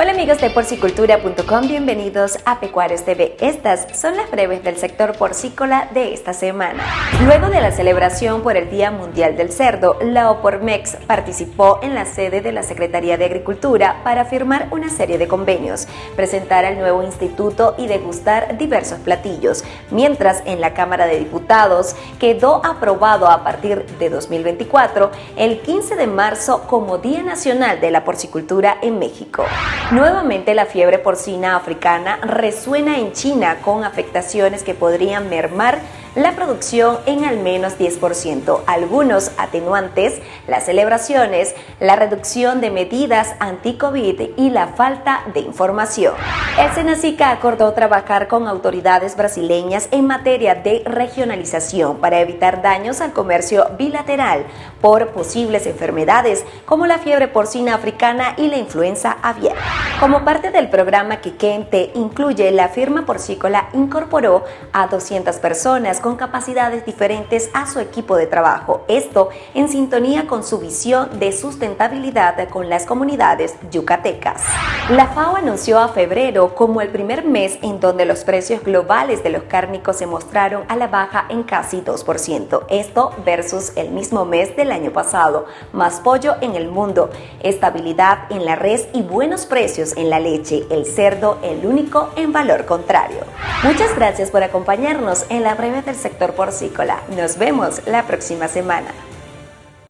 Hola amigos de porcicultura.com, bienvenidos a Pecuarios TV. Estas son las breves del sector porcícola de esta semana. Luego de la celebración por el Día Mundial del Cerdo, la Opormex participó en la sede de la Secretaría de Agricultura para firmar una serie de convenios, presentar el nuevo instituto y degustar diversos platillos, mientras en la Cámara de Diputados quedó aprobado a partir de 2024 el 15 de marzo como Día Nacional de la Porcicultura en México. Nuevamente la fiebre porcina africana resuena en China con afectaciones que podrían mermar la producción en al menos 10%. Algunos atenuantes, las celebraciones, la reducción de medidas anti-COVID y la falta de información. El Senacica acordó trabajar con autoridades brasileñas en materia de regionalización para evitar daños al comercio bilateral por posibles enfermedades como la fiebre porcina africana y la influenza aviar. Como parte del programa que Kente incluye, la firma porcícola incorporó a 200 personas con capacidades diferentes a su equipo de trabajo. Esto en sintonía con su visión de sustentabilidad con las comunidades yucatecas. La FAO anunció a febrero como el primer mes en donde los precios globales de los cárnicos se mostraron a la baja en casi 2%. Esto versus el mismo mes del año pasado. Más pollo en el mundo, estabilidad en la res y buenos precios en la leche. El cerdo, el único en valor contrario. Muchas gracias por acompañarnos en la breve del sector porcícola. Nos vemos la próxima semana.